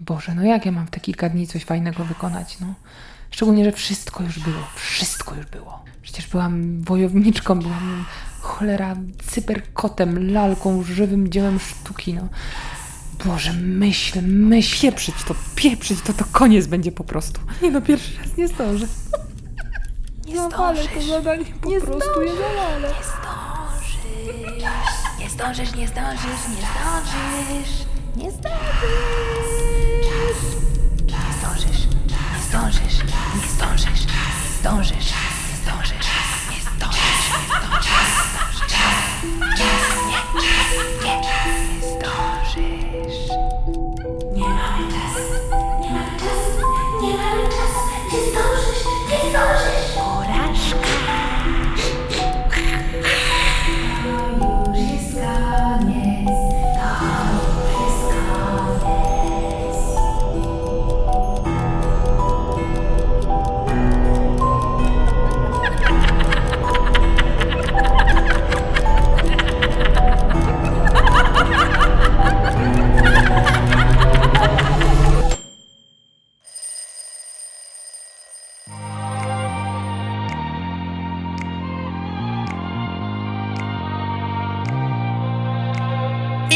Boże, no jak ja mam w te kilka dni coś fajnego wykonać, no. Szczególnie, że wszystko już było, wszystko już było. Przecież byłam wojowniczką, byłam cholera cyberkotem, lalką, żywym dziełem sztuki, no. Boże, myśl, myśl, pieprzyć to, pieprzyć to, to koniec będzie po prostu. Nie no, pierwszy raz nie zdążę. Nie Zawalę to zadanie, po prostu je zawalę. Nie zdążysz, nie zdążysz, nie zdążysz. Nie zdążysz. Nie zdążysz, nie zdążysz, nie zdążysz, nie zdążysz, nie zdążysz, nie zdążysz, nie zdążysz. Nie, nie,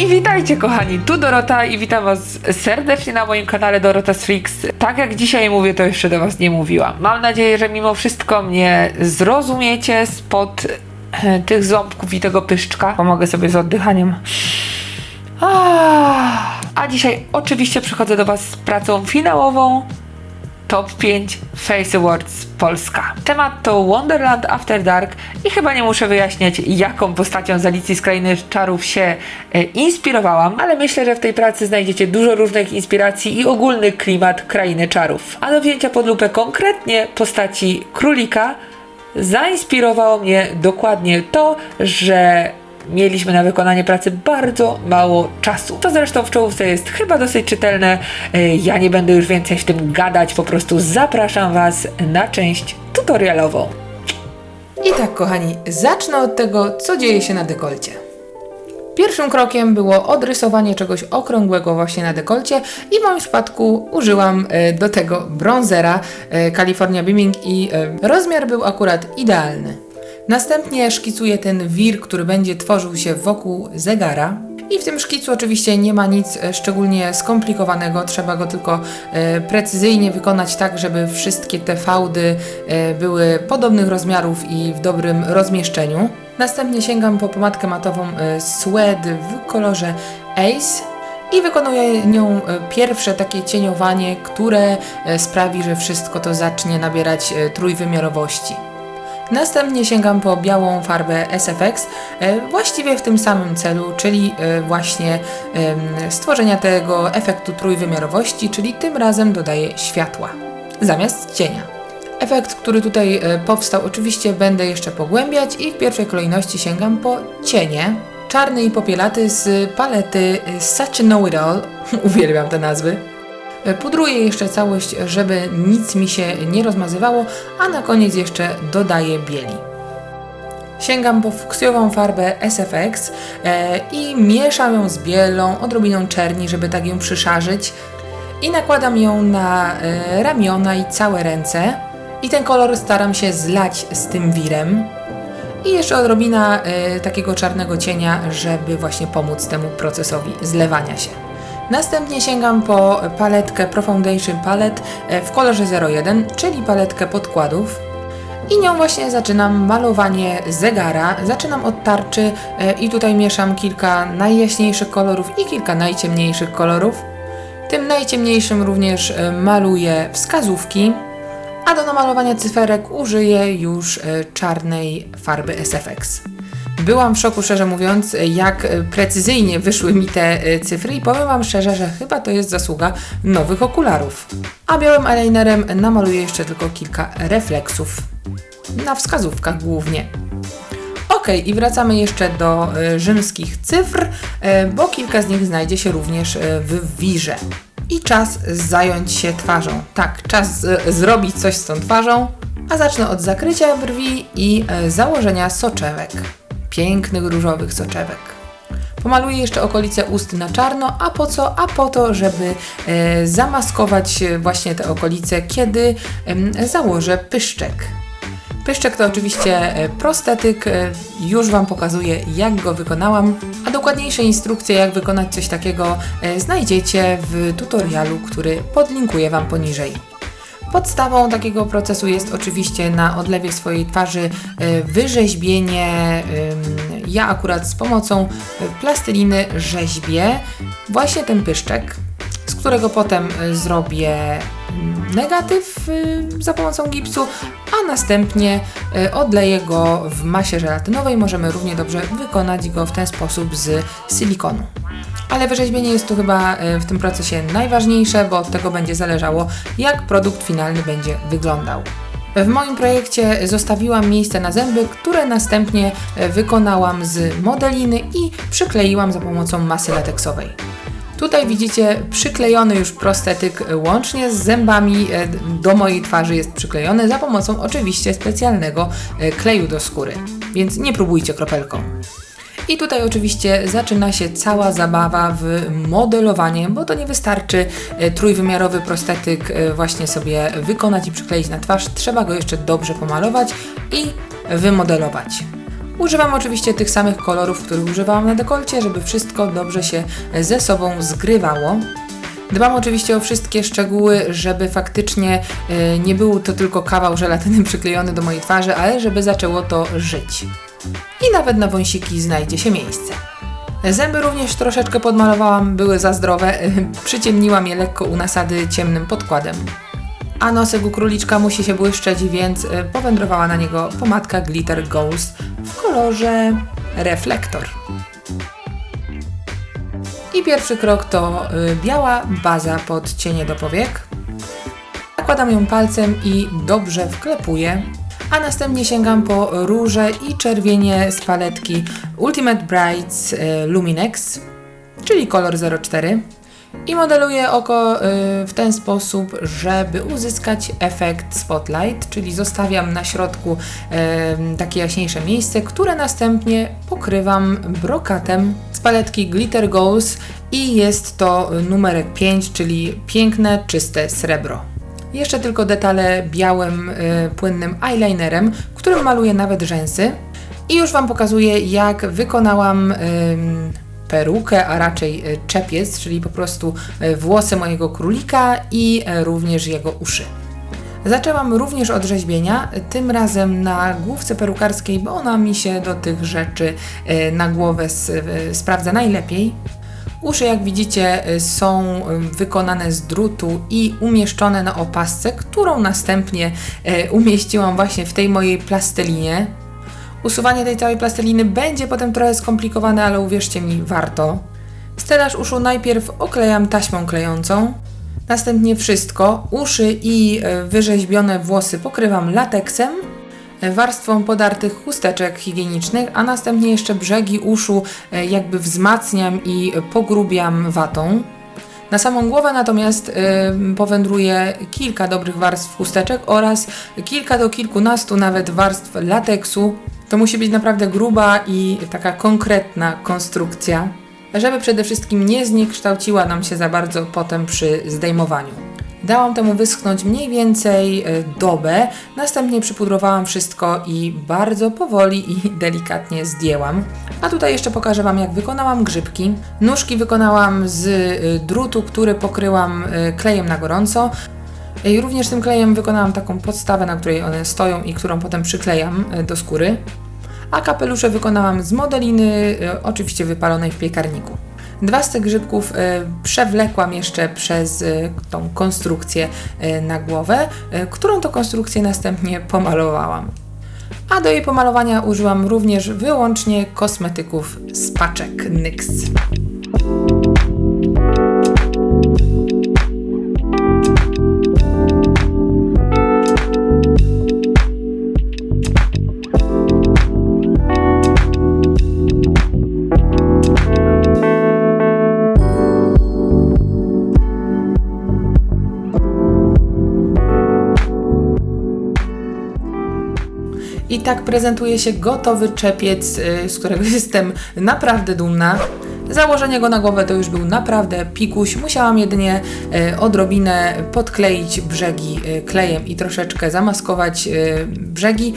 I witajcie kochani, tu Dorota i witam was serdecznie na moim kanale Dorota Freaks. Tak jak dzisiaj mówię, to jeszcze do was nie mówiłam. Mam nadzieję, że mimo wszystko mnie zrozumiecie spod tych ząbków i tego pyszczka. Pomogę sobie z oddychaniem. A dzisiaj oczywiście przychodzę do was z pracą finałową Top 5 Face Awards Polska. Temat to Wonderland After Dark i chyba nie muszę wyjaśniać, jaką postacią z Alicji z Krainy Czarów się e, inspirowałam, ale myślę, że w tej pracy znajdziecie dużo różnych inspiracji i ogólny klimat Krainy Czarów. A do wzięcia pod lupę konkretnie postaci Królika zainspirowało mnie dokładnie to, że mieliśmy na wykonanie pracy bardzo mało czasu. To zresztą w czołówce jest chyba dosyć czytelne. E, Ja nie będę już więcej w tym gadać, po prostu zapraszam Was na część tutorialową. I tak, kochani, zacznę od tego, co dzieje się na dekolcie. Pierwszym krokiem było odrysowanie czegoś okrągłego właśnie na dekolcie i w moim przypadku użyłam e, do tego bronzera e, California Beaming i rozmiar był akurat idealny. Następnie szkicuję ten wir, który będzie tworzył się wokół zegara. I w tym szkicu oczywiście nie ma nic e, szczególnie skomplikowanego, trzeba go tylko e, precyzyjnie wykonać tak, żeby wszystkie te fałdy e, były podobnych rozmiarów i w dobrym rozmieszczeniu. Następnie sięgam po pomadkę matową Suede w kolorze Ace i wykonuję nią pierwsze takie cieniowanie, które sprawi, że wszystko to zacznie nabierać trójwymiarowości. Następnie sięgam po białą farbę SFX, e, właściwie w tym samym celu, czyli e, właśnie stworzenia tego efektu trójwymiarowości, czyli tym razem dodaję światła zamiast cienia. Efekt, który tutaj e, powstał, oczywiście będę jeszcze pogłębiać i w pierwszej kolejności sięgam po cienie. Czarny i popielaty z palety Such a Know It All. Uwielbiam te nazwy. Pudruję jeszcze całość, żeby nic mi się nie rozmazywało, a na koniec jeszcze dodaję bieli. Sięgam po fuksjową farbę SFX e, i mieszam ją z bielą, odrobiną czerni, żeby tak ją przyszarzyć i nakładam ją na e, ramiona i całe ręce i ten kolor staram się zlać z tym wirem i jeszcze odrobina e, takiego czarnego cienia, żeby właśnie pomóc temu procesowi zlewania się. Następnie sięgam po paletkę Pro Foundation Palette w kolorze 01, czyli paletkę podkładów. I nią właśnie zaczynam malowanie zegara. Zaczynam od tarczy e, i tutaj mieszam kilka najjaśniejszych kolorów i kilka najciemniejszych kolorów. Tym najciemniejszym również e, maluję wskazówki, a do namalowania cyferek użyję już e, czarnej farby SFX. Byłam w szoku, szczerze mówiąc, jak e, precyzyjnie wyszły mi te e, cyfry i powiem Wam szczerze, że chyba to jest zasługa nowych okularów. A białym eyelinerem namaluję jeszcze tylko kilka refleksów. Na wskazówkach głównie. Ok, i wracamy jeszcze do e, rzymskich cyfr, bo kilka z nich znajdzie się również w wirze. I czas zająć się twarzą. Tak, czas zrobić coś z tą twarzą. A zacznę od zakrycia brwi i założenia soczewek. Pięknych różowych soczewek. Pomaluję jeszcze okolice ust na czarno, a po co? A po to, żeby e, zamaskować e, właśnie te okolice, kiedy em, założę pyszczek. Pyszczek to oczywiście e, prostetyk, e, już Wam pokazuję jak go wykonałam, a dokładniejsze instrukcje jak wykonać coś takiego e, znajdziecie w tutorialu, który podlinkuję Wam poniżej. Podstawą takiego procesu jest oczywiście na odlewie swojej twarzy e, wyrzeźbienie. Ja akurat z pomocą e, plasteliny rzeźbię właśnie ten pyszczek, z którego potem e, zrobię mm, negatyw y, za pomocą gipsu, a następnie odleję go w masie żelatynowej. Możemy równie dobrze wykonać go w ten sposób z silikonu. Ale wyrzeźbienie jest tu chyba y, w tym procesie najważniejsze, bo od tego będzie zależało, jak produkt finalny będzie wyglądał. W moim projekcie zostawiłam miejsce na zęby, które następnie e, wykonałam z modeliny i przykleiłam za pomocą masy lateksowej. Tutaj widzicie przyklejony już prostetyk e, łącznie z zębami e, do mojej twarzy jest przyklejony za pomocą oczywiście specjalnego e, kleju do skóry, więc nie próbujcie kropelką. I tutaj oczywiście zaczyna się cała zabawa w modelowanie, bo to nie wystarczy e, trójwymiarowy prostetyk e, właśnie sobie wykonać i przykleić na twarz, trzeba go jeszcze dobrze pomalować i wymodelować. Używam oczywiście tych samych kolorów, których używałam na dekolcie, żeby wszystko dobrze się ze sobą zgrywało. Dbam oczywiście o wszystkie szczegóły, żeby faktycznie e, nie był to tylko kawał żelatyny przyklejony do mojej twarzy, ale żeby zaczęło to żyć. I nawet na wąsiki znajdzie się miejsce. Zęby również troszeczkę podmalowałam, były za zdrowe, przyciemniłam je lekko u nasady ciemnym podkładem. A nosek u króliczka musi się błyszczeć, więc y, powędrowała na niego pomadka Glitter Ghost w kolorze reflektor. I pierwszy krok to y, biała baza pod cienie do powiek. Nakładam ją palcem i dobrze wklepuję, a następnie sięgam po róże i czerwienie z paletki Ultimate Brights y, Luminex, czyli kolor 04. I modeluję oko y, w ten sposób, żeby uzyskać efekt spotlight, czyli zostawiam na środku y, takie jaśniejsze miejsce, które następnie pokrywam brokatem z paletki Glitter Goals i jest to numerek 5, czyli piękne, czyste srebro. Jeszcze tylko detale białym, y, płynnym eyelinerem, którym maluję nawet rzęsy. I już Wam pokazuję, jak wykonałam ym, perukę, a raczej y, czepiec, czyli po prostu y, włosy mojego królika i y, również jego uszy. Zaczęłam również od rzeźbienia, tym razem na główce perukarskiej, bo ona mi się do tych rzeczy y, na głowę y, sprawdza najlepiej. Uszy, jak widzicie, y, są y, wykonane z drutu i umieszczone na opasce, którą następnie y, umieściłam właśnie w tej mojej plastellinie. Usuwanie tej całej plasteliny będzie potem trochę skomplikowane, ale uwierzcie mi, warto. Stelaż uszu najpierw oklejam taśmą klejącą, następnie wszystko, uszy i e, wyrzeźbione włosy pokrywam lateksem, e, warstwą podartych chusteczek higienicznych, a następnie jeszcze brzegi uszu e, jakby wzmacniam i pogrubiam watą. Na samą głowę natomiast y, powędruje kilka dobrych warstw chusteczek oraz kilka do kilkunastu nawet warstw lateksu. To musi być naprawdę gruba i taka konkretna konstrukcja, żeby przede wszystkim nie zniekształciła nam się za bardzo potem przy zdejmowaniu. Dałam temu wyschnąć mniej więcej y, dobę, następnie przypudrowałam wszystko i bardzo powoli i delikatnie zdjęłam. A tutaj jeszcze pokażę Wam, jak wykonałam grzybki. Nóżki wykonałam z y, drutu, który pokryłam y, klejem na gorąco. I również tym klejem wykonałam taką podstawę, na której one stoją i którą potem przyklejam do skóry. A kapelusze wykonałam z modeliny, oczywiście wypalonej w piekarniku. Dwa z tych grzybków y, przewlekłam jeszcze przez y, tą konstrukcję y, na głowę, którą to konstrukcję następnie pomalowałam. A do jej pomalowania użyłam również wyłącznie kosmetyków z paczek NYX. I tak prezentuje się gotowy czepiec, y, z którego jestem naprawdę dumna. Założenie go na głowę to już był naprawdę pikuś. Musiałam jedynie e, odrobinę podkleić brzegi e, klejem i troszeczkę zamaskować brzegi.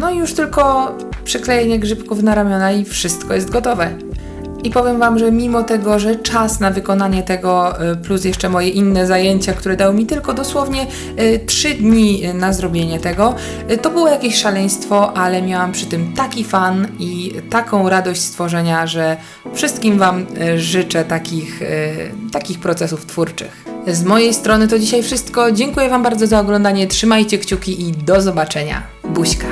No i już tylko przyklejenie grzybków na ramiona i wszystko jest gotowe. I powiem Wam, że mimo tego, że czas na wykonanie tego, y, plus jeszcze moje inne zajęcia, które dały mi tylko dosłownie 3 dni y, na zrobienie tego, y, to było jakieś szaleństwo, ale miałam przy tym taki fan i taką radość stworzenia, że wszystkim Wam y, życzę takich, y, takich procesów twórczych. Z mojej strony to dzisiaj wszystko. Dziękuję Wam bardzo za oglądanie. Trzymajcie kciuki i do zobaczenia. Buźka.